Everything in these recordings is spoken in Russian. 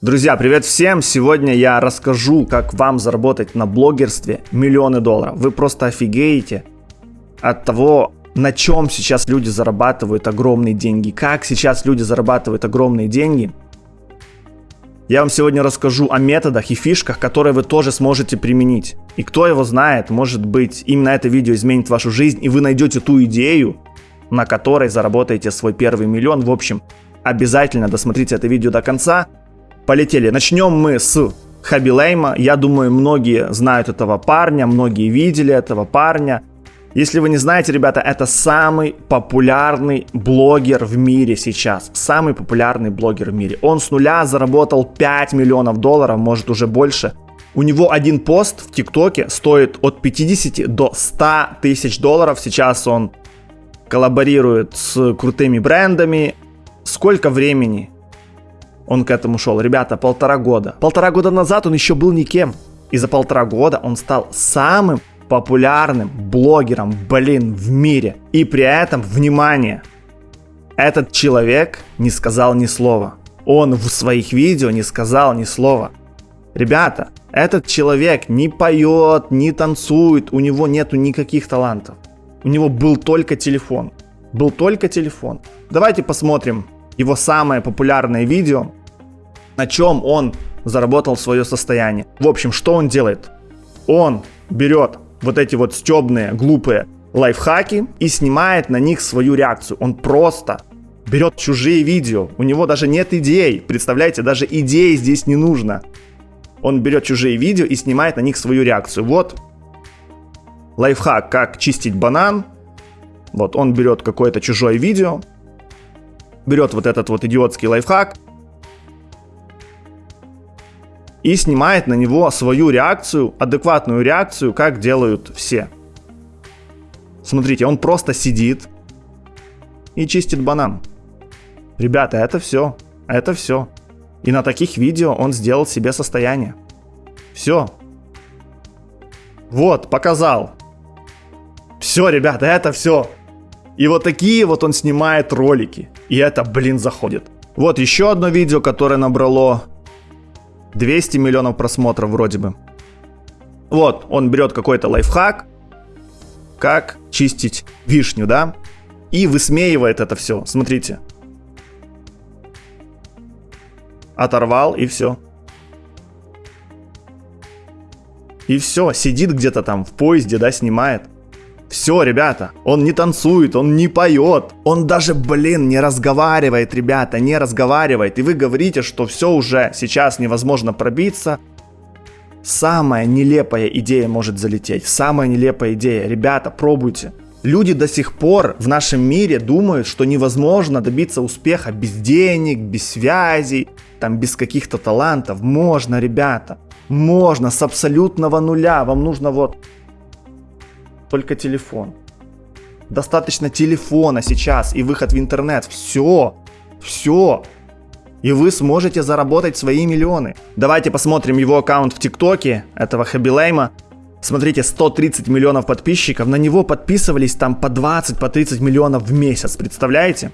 Друзья, привет всем! Сегодня я расскажу, как вам заработать на блогерстве миллионы долларов. Вы просто офигеете от того, на чем сейчас люди зарабатывают огромные деньги, как сейчас люди зарабатывают огромные деньги. Я вам сегодня расскажу о методах и фишках, которые вы тоже сможете применить. И кто его знает, может быть, именно это видео изменит вашу жизнь, и вы найдете ту идею, на которой заработаете свой первый миллион. В общем, обязательно досмотрите это видео до конца. Полетели. Начнем мы с Хаби Лейма. Я думаю, многие знают этого парня, многие видели этого парня. Если вы не знаете, ребята, это самый популярный блогер в мире сейчас. Самый популярный блогер в мире. Он с нуля заработал 5 миллионов долларов, может уже больше. У него один пост в ТикТоке стоит от 50 до 100 тысяч долларов. Сейчас он коллаборирует с крутыми брендами. Сколько времени он к этому шел? Ребята, полтора года. Полтора года назад он еще был никем. И за полтора года он стал самым популярным блогером, блин, в мире. И при этом, внимание, этот человек не сказал ни слова. Он в своих видео не сказал ни слова. Ребята, этот человек не поет, не танцует, у него нету никаких талантов. У него был только телефон. Был только телефон. Давайте посмотрим его самое популярное видео на чем он заработал свое состояние. В общем, что он делает? Он берет вот эти вот стебные, глупые лайфхаки и снимает на них свою реакцию. Он просто берет чужие видео. У него даже нет идей. Представляете, даже идеи здесь не нужно. Он берет чужие видео и снимает на них свою реакцию. Вот лайфхак, как чистить банан. Вот он берет какое-то чужое видео, берет вот этот вот идиотский лайфхак, и снимает на него свою реакцию, адекватную реакцию, как делают все. Смотрите, он просто сидит и чистит банан. Ребята, это все. Это все. И на таких видео он сделал себе состояние. Все. Вот, показал. Все, ребята, это все. И вот такие вот он снимает ролики. И это, блин, заходит. Вот еще одно видео, которое набрало 200 миллионов просмотров вроде бы. Вот, он берет какой-то лайфхак, как чистить вишню, да, и высмеивает это все. Смотрите. Оторвал и все. И все, сидит где-то там в поезде, да, снимает. Все, ребята, он не танцует, он не поет, он даже, блин, не разговаривает, ребята, не разговаривает. И вы говорите, что все уже сейчас невозможно пробиться. Самая нелепая идея может залететь, самая нелепая идея. Ребята, пробуйте. Люди до сих пор в нашем мире думают, что невозможно добиться успеха без денег, без связей, там без каких-то талантов. Можно, ребята, можно с абсолютного нуля. Вам нужно вот только телефон. Достаточно телефона сейчас и выход в интернет. Все. Все. И вы сможете заработать свои миллионы. Давайте посмотрим его аккаунт в ТикТоке, этого Хабилейма. Смотрите, 130 миллионов подписчиков. На него подписывались там по 20, по 30 миллионов в месяц. Представляете?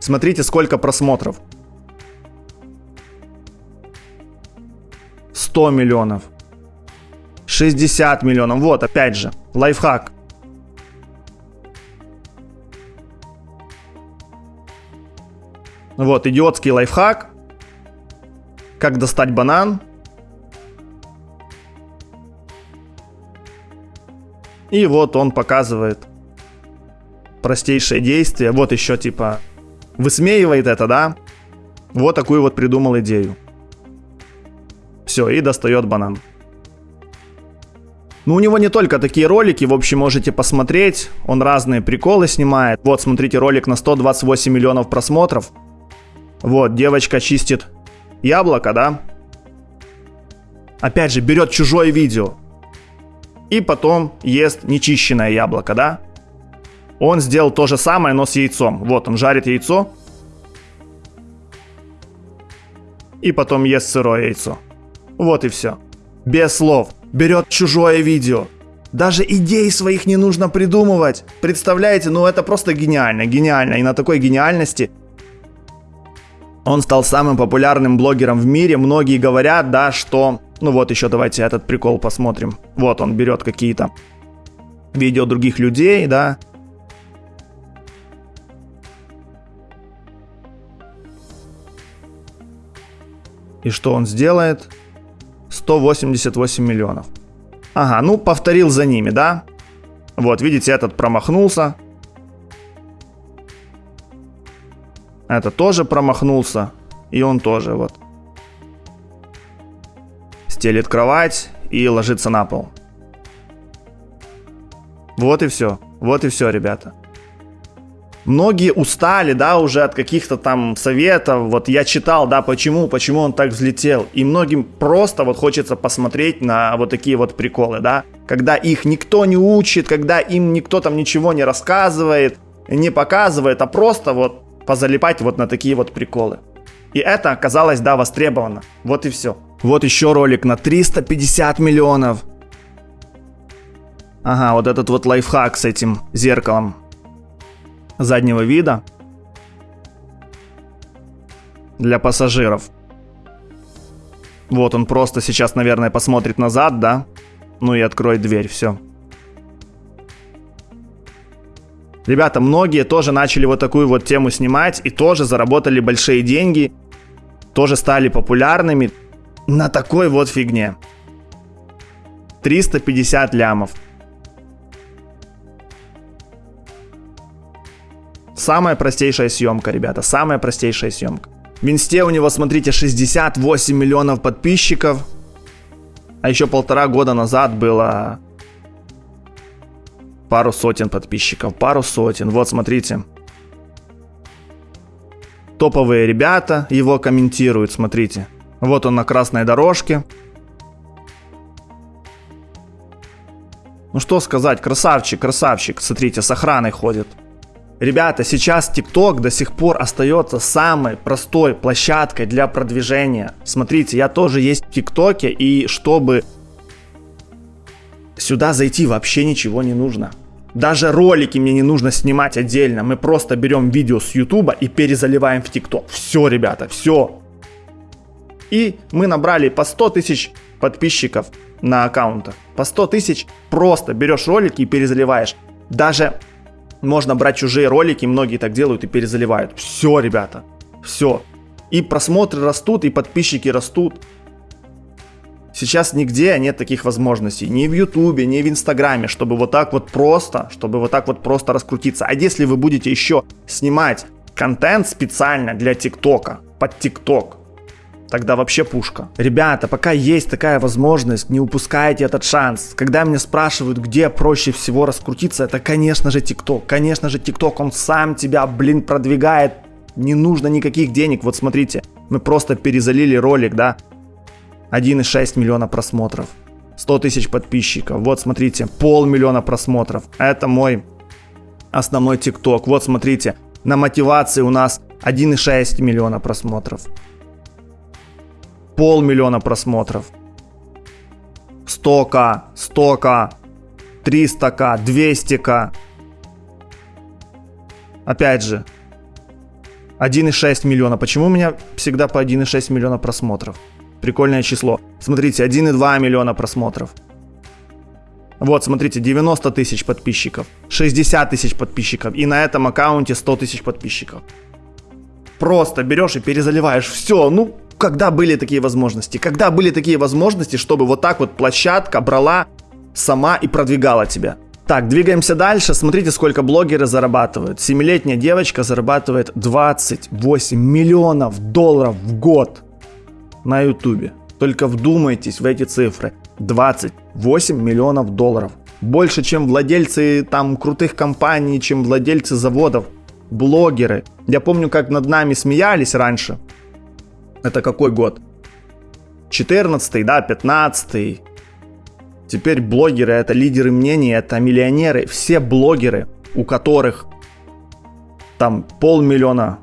Смотрите, сколько просмотров. 100 миллионов. 60 миллионов. Вот, опять же, лайфхак. Вот, идиотский лайфхак. Как достать банан. И вот он показывает простейшее действие. Вот еще типа высмеивает это, да? Вот такую вот придумал идею. Все, и достает банан. Ну, у него не только такие ролики, в общем, можете посмотреть. Он разные приколы снимает. Вот, смотрите, ролик на 128 миллионов просмотров. Вот, девочка чистит яблоко, да? Опять же, берет чужое видео. И потом ест нечищенное яблоко, да? Он сделал то же самое, но с яйцом. Вот, он жарит яйцо. И потом ест сырое яйцо. Вот и все. Без слов берет чужое видео. Даже идей своих не нужно придумывать. Представляете, ну это просто гениально, гениально. И на такой гениальности Он стал самым популярным блогером в мире. Многие говорят, да, что... Ну вот еще давайте этот прикол посмотрим. Вот он берет какие-то видео других людей, да. И что он сделает? 188 миллионов. Ага, ну повторил за ними, да? Вот, видите, этот промахнулся. Это тоже промахнулся. И он тоже, вот. Стелит кровать и ложится на пол. Вот и все. Вот и все, ребята. Многие устали, да, уже от каких-то там советов. Вот я читал, да, почему, почему он так взлетел. И многим просто вот хочется посмотреть на вот такие вот приколы, да. Когда их никто не учит, когда им никто там ничего не рассказывает, не показывает, а просто вот позалипать вот на такие вот приколы. И это оказалось, да, востребовано. Вот и все. Вот еще ролик на 350 миллионов. Ага, вот этот вот лайфхак с этим зеркалом заднего вида для пассажиров. Вот он просто сейчас, наверное, посмотрит назад, да? Ну и откроет дверь, все. Ребята, многие тоже начали вот такую вот тему снимать и тоже заработали большие деньги, тоже стали популярными на такой вот фигне. 350 лямов. Самая простейшая съемка, ребята, самая простейшая съемка. В инсте у него, смотрите, 68 миллионов подписчиков. А еще полтора года назад было пару сотен подписчиков, пару сотен. Вот, смотрите. Топовые ребята его комментируют, смотрите. Вот он на красной дорожке. Ну что сказать, красавчик, красавчик. Смотрите, с охраной ходит. Ребята, сейчас TikTok до сих пор остается самой простой площадкой для продвижения. Смотрите, я тоже есть в ТикТоке, и чтобы сюда зайти вообще ничего не нужно. Даже ролики мне не нужно снимать отдельно. Мы просто берем видео с YouTube и перезаливаем в ТикТок. Все, ребята, все. И мы набрали по 100 тысяч подписчиков на аккаунтах. По 100 тысяч просто берешь ролики и перезаливаешь. Даже можно брать чужие ролики, многие так делают и перезаливают. Все, ребята, все. И просмотры растут, и подписчики растут. Сейчас нигде нет таких возможностей. Ни в Ютубе, ни в Инстаграме, чтобы вот так вот просто, чтобы вот так вот просто раскрутиться. А если вы будете еще снимать контент специально для ТикТока, под ТикТок, тогда вообще пушка. Ребята, пока есть такая возможность, не упускайте этот шанс. Когда меня спрашивают, где проще всего раскрутиться, это, конечно же, ТикТок. Конечно же, ТикТок, он сам тебя, блин, продвигает. Не нужно никаких денег. Вот смотрите, мы просто перезалили ролик, да, 1,6 миллиона просмотров. 100 тысяч подписчиков. Вот смотрите, полмиллиона просмотров. Это мой основной ТикТок. Вот смотрите, на мотивации у нас 1,6 миллиона просмотров полмиллиона просмотров. 100к, 100к, 300к, 200к. Опять же, 1,6 миллиона. Почему у меня всегда по 1,6 миллиона просмотров? Прикольное число. Смотрите, 1,2 миллиона просмотров. Вот, смотрите, 90 тысяч подписчиков, 60 тысяч подписчиков, и на этом аккаунте 100 тысяч подписчиков. Просто берешь и перезаливаешь. Все, ну, когда были такие возможности? Когда были такие возможности, чтобы вот так вот площадка брала сама и продвигала тебя? Так, двигаемся дальше. Смотрите, сколько блогеры зарабатывают. Семилетняя девочка зарабатывает 28 миллионов долларов в год на ютубе. Только вдумайтесь в эти цифры. 28 миллионов долларов. Больше, чем владельцы там крутых компаний, чем владельцы заводов. Блогеры. Я помню, как над нами смеялись раньше. Это какой год? 14 да, 15 Теперь блогеры это лидеры мнений, это миллионеры. Все блогеры, у которых там полмиллиона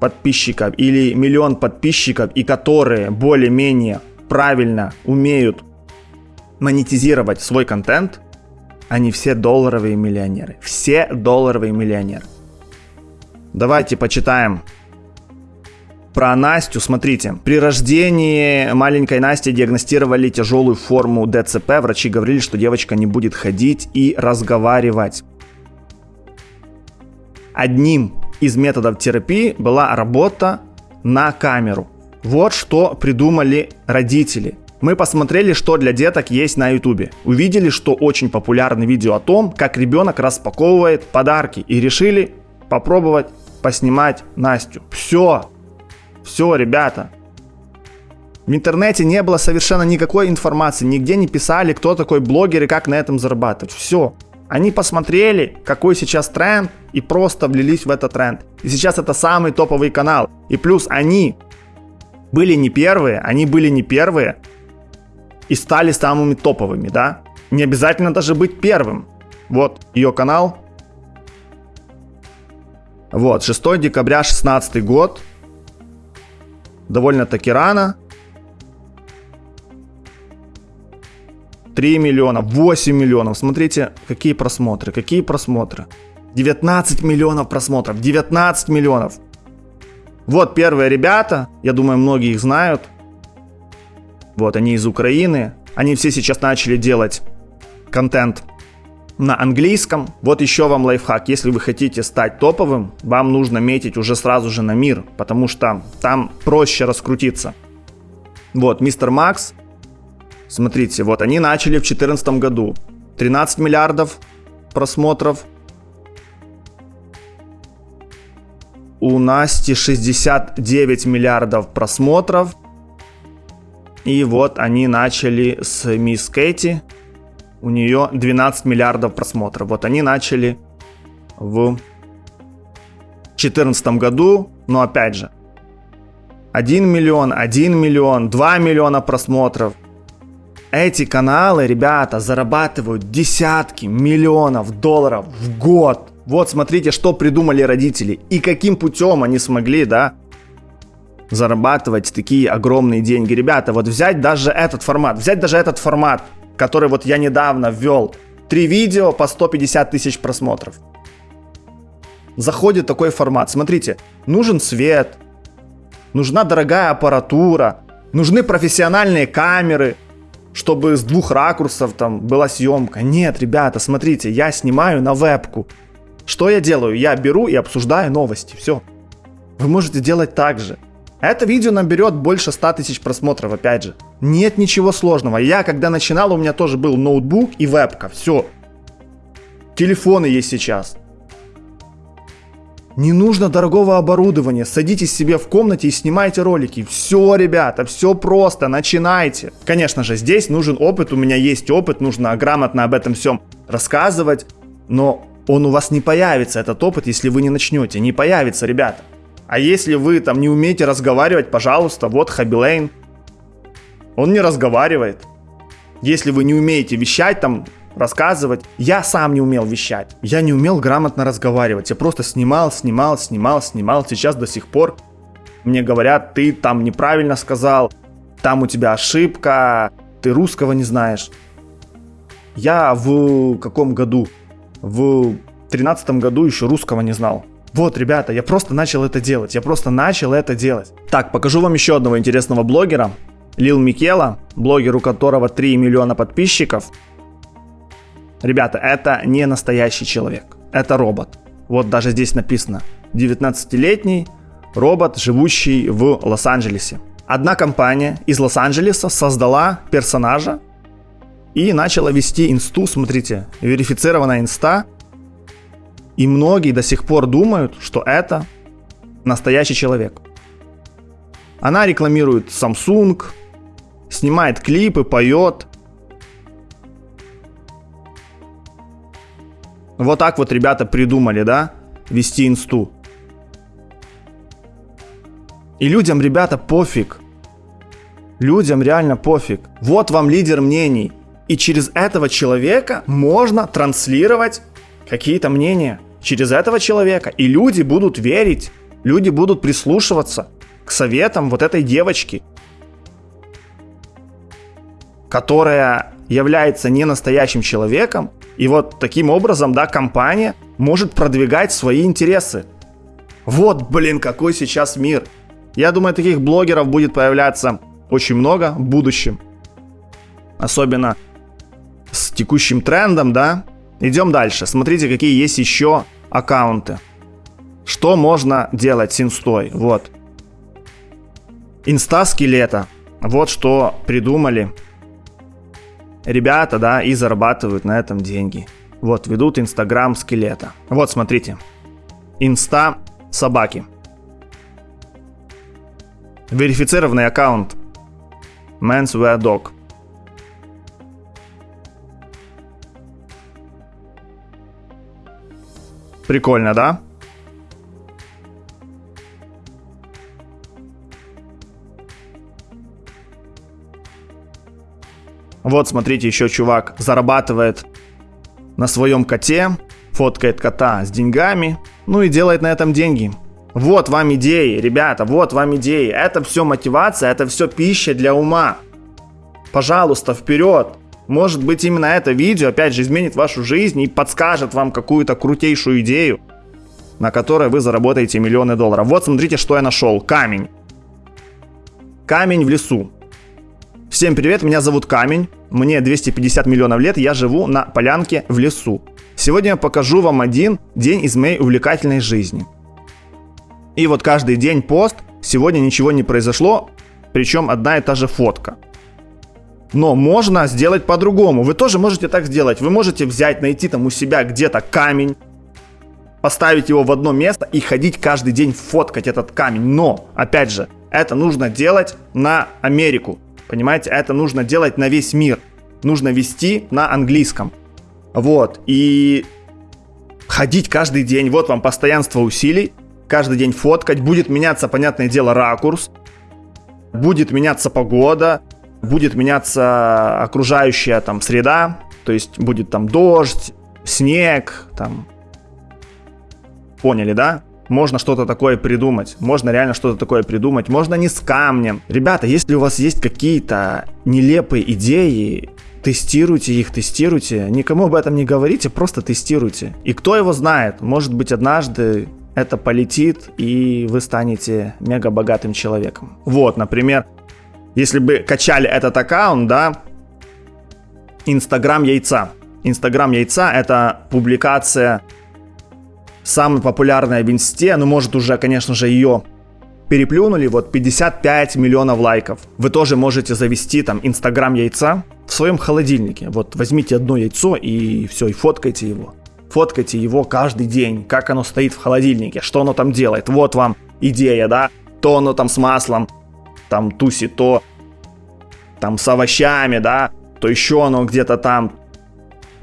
подписчиков или миллион подписчиков и которые более-менее правильно умеют монетизировать свой контент, они все долларовые миллионеры. Все долларовые миллионеры. Давайте почитаем Про Настю, смотрите. При рождении маленькой Насти диагностировали тяжелую форму ДЦП. Врачи говорили, что девочка не будет ходить и разговаривать. Одним из методов терапии была работа на камеру. Вот что придумали родители. Мы посмотрели, что для деток есть на ютубе. Увидели, что очень популярное видео о том, как ребенок распаковывает подарки. И решили попробовать поснимать Настю. Все. Все, ребята. В интернете не было совершенно никакой информации. Нигде не писали, кто такой блогер и как на этом зарабатывать. Все. Они посмотрели, какой сейчас тренд, и просто влились в этот тренд. И сейчас это самый топовый канал. И плюс они были не первые, они были не первые и стали самыми топовыми, да? Не обязательно даже быть первым. Вот ее канал. Вот, 6 декабря 16 год. Довольно-таки рано. 3 миллиона, 8 миллионов. Смотрите, какие просмотры, какие просмотры. 19 миллионов просмотров, 19 миллионов. Вот первые ребята, я думаю, многие их знают. Вот, они из Украины. Они все сейчас начали делать контент на английском. Вот еще вам лайфхак. Если вы хотите стать топовым, вам нужно метить уже сразу же на мир, потому что там проще раскрутиться. Вот, мистер Макс. Смотрите, вот они начали в 2014 году. 13 миллиардов просмотров. У Насти 69 миллиардов просмотров. И вот они начали с Мисс Кэти. У нее 12 миллиардов просмотров. Вот они начали в 2014 году. Но опять же, 1 миллион, 1 миллион, 2 миллиона просмотров. Эти каналы, ребята, зарабатывают десятки миллионов долларов в год. Вот смотрите, что придумали родители и каким путем они смогли, да, зарабатывать такие огромные деньги. Ребята, вот взять даже этот формат, взять даже этот формат, который вот я недавно ввел. Три видео по 150 тысяч просмотров. Заходит такой формат. Смотрите, нужен свет, нужна дорогая аппаратура, нужны профессиональные камеры, чтобы с двух ракурсов там была съемка. Нет, ребята, смотрите, я снимаю на вебку. Что я делаю? Я беру и обсуждаю новости. Все. Вы можете делать так же. Это видео наберет больше 100 тысяч просмотров, опять же. Нет ничего сложного. Я, когда начинал, у меня тоже был ноутбук и вебка. Все. Телефоны есть сейчас. Не нужно дорогого оборудования. Садитесь себе в комнате и снимайте ролики. Все, ребята, все просто. Начинайте. Конечно же, здесь нужен опыт. У меня есть опыт. Нужно грамотно об этом всем рассказывать. Но он у вас не появится, этот опыт, если вы не начнете. Не появится, ребята. А если вы там не умеете разговаривать, пожалуйста, вот Хабилейн. Он не разговаривает. Если вы не умеете вещать там, рассказывать. Я сам не умел вещать. Я не умел грамотно разговаривать. Я просто снимал, снимал, снимал, снимал. Сейчас до сих пор мне говорят, ты там неправильно сказал, там у тебя ошибка, ты русского не знаешь. Я в каком году? В тринадцатом году еще русского не знал. Вот, ребята, я просто начал это делать. Я просто начал это делать. Так, покажу вам еще одного интересного блогера. Лил Микела, блогер, у которого 3 миллиона подписчиков. Ребята, это не настоящий человек. Это робот. Вот даже здесь написано. 19-летний робот, живущий в Лос-Анджелесе. Одна компания из Лос-Анджелеса создала персонажа и начала вести инсту, смотрите, верифицированная инста, и многие до сих пор думают, что это настоящий человек. Она рекламирует Samsung, снимает клипы, поет. Вот так вот ребята придумали, да, вести инсту. И людям, ребята, пофиг. Людям реально пофиг. Вот вам лидер мнений. И через этого человека можно транслировать какие-то мнения через этого человека. И люди будут верить, люди будут прислушиваться к советам вот этой девочки, которая является не настоящим человеком. И вот таким образом, да, компания может продвигать свои интересы. Вот, блин, какой сейчас мир. Я думаю, таких блогеров будет появляться очень много в будущем. Особенно с текущим трендом, да. Идем дальше. Смотрите, какие есть еще аккаунты. Что можно делать с инстой? Вот. Инста скелета. Вот что придумали ребята, да, и зарабатывают на этом деньги. Вот, ведут инстаграм скелета. Вот, смотрите. Инста собаки. Верифицированный аккаунт. Men's Wear Dog. Прикольно, да? Вот, смотрите, еще чувак зарабатывает на своем коте, фоткает кота с деньгами, ну и делает на этом деньги. Вот вам идеи, ребята, вот вам идеи. Это все мотивация, это все пища для ума. Пожалуйста, вперед. Может быть именно это видео опять же изменит вашу жизнь и подскажет вам какую-то крутейшую идею, на которой вы заработаете миллионы долларов. Вот смотрите, что я нашел. Камень. Камень в лесу. Всем привет, меня зовут Камень, мне 250 миллионов лет, я живу на полянке в лесу. Сегодня я покажу вам один день из моей увлекательной жизни. И вот каждый день пост, сегодня ничего не произошло, причем одна и та же фотка. Но можно сделать по-другому. Вы тоже можете так сделать. Вы можете взять, найти там у себя где-то камень, поставить его в одно место и ходить каждый день фоткать этот камень. Но, опять же, это нужно делать на Америку. Понимаете, это нужно делать на весь мир. Нужно вести на английском. Вот. И ходить каждый день. Вот вам постоянство усилий. Каждый день фоткать. Будет меняться, понятное дело, ракурс. Будет меняться погода. Будет меняться окружающая там среда. То есть будет там дождь, снег, там. Поняли, да? можно что-то такое придумать. Можно реально что-то такое придумать. Можно не с камнем. Ребята, если у вас есть какие-то нелепые идеи, тестируйте их, тестируйте. Никому об этом не говорите, просто тестируйте. И кто его знает, может быть однажды это полетит, и вы станете мега богатым человеком. Вот, например, если бы качали этот аккаунт, да, Инстаграм яйца. Инстаграм яйца это публикация самая популярная в инсте, ну может уже, конечно же, ее переплюнули, вот 55 миллионов лайков. Вы тоже можете завести там инстаграм яйца в своем холодильнике. Вот возьмите одно яйцо и все, и фоткайте его. Фоткайте его каждый день, как оно стоит в холодильнике, что оно там делает. Вот вам идея, да? То оно там с маслом, там тусит, то там с овощами, да, то еще оно где-то там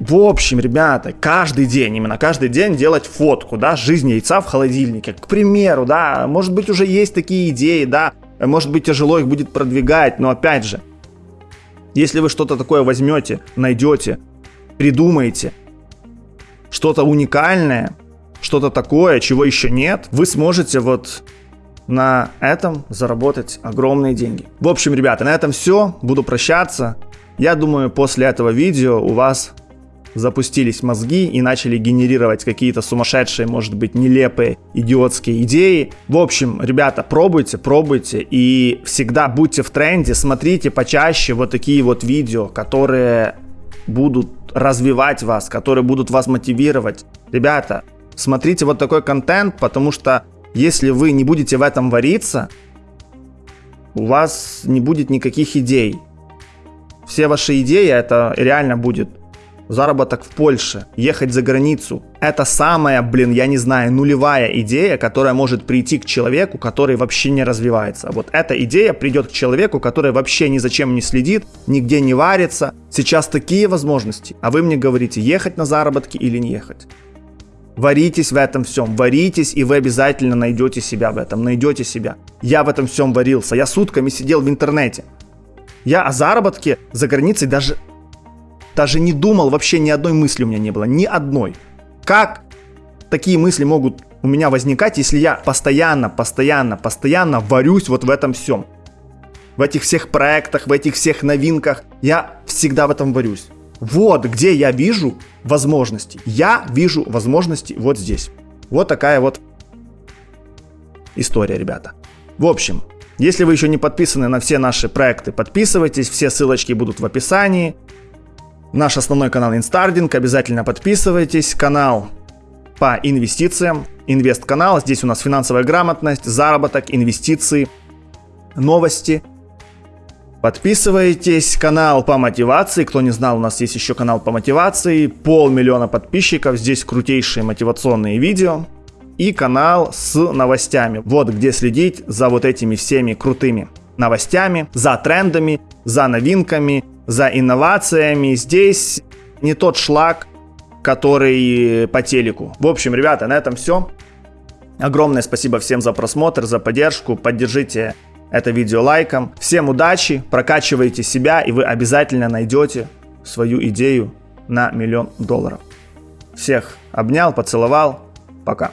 в общем, ребята, каждый день, именно каждый день делать фотку, да, жизнь яйца в холодильнике. К примеру, да, может быть уже есть такие идеи, да, может быть тяжело их будет продвигать, но опять же, если вы что-то такое возьмете, найдете, придумаете, что-то уникальное, что-то такое, чего еще нет, вы сможете вот на этом заработать огромные деньги. В общем, ребята, на этом все. Буду прощаться. Я думаю, после этого видео у вас запустились мозги и начали генерировать какие-то сумасшедшие, может быть, нелепые, идиотские идеи. В общем, ребята, пробуйте, пробуйте и всегда будьте в тренде, смотрите почаще вот такие вот видео, которые будут развивать вас, которые будут вас мотивировать. Ребята, смотрите вот такой контент, потому что если вы не будете в этом вариться, у вас не будет никаких идей. Все ваши идеи это реально будет заработок в Польше, ехать за границу. Это самая, блин, я не знаю, нулевая идея, которая может прийти к человеку, который вообще не развивается. Вот эта идея придет к человеку, который вообще ни зачем не следит, нигде не варится. Сейчас такие возможности, а вы мне говорите, ехать на заработки или не ехать. Варитесь в этом всем, варитесь, и вы обязательно найдете себя в этом, найдете себя. Я в этом всем варился, я сутками сидел в интернете. Я о заработке за границей даже даже не думал, вообще ни одной мысли у меня не было, ни одной. Как такие мысли могут у меня возникать, если я постоянно, постоянно, постоянно варюсь вот в этом всем? В этих всех проектах, в этих всех новинках, я всегда в этом варюсь. Вот где я вижу возможности. Я вижу возможности вот здесь. Вот такая вот история, ребята. В общем, если вы еще не подписаны на все наши проекты, подписывайтесь, все ссылочки будут в описании. Наш основной канал Инстардинг, обязательно подписывайтесь. Канал по инвестициям, инвест-канал. Здесь у нас финансовая грамотность, заработок, инвестиции, новости. Подписывайтесь, канал по мотивации. Кто не знал, у нас есть еще канал по мотивации. Полмиллиона подписчиков, здесь крутейшие мотивационные видео. И канал с новостями. Вот где следить за вот этими всеми крутыми новостями, за трендами, за новинками, за инновациями. Здесь не тот шлак, который по телеку. В общем, ребята, на этом все. Огромное спасибо всем за просмотр, за поддержку. Поддержите это видео лайком. Всем удачи, прокачивайте себя, и вы обязательно найдете свою идею на миллион долларов. Всех обнял, поцеловал. Пока.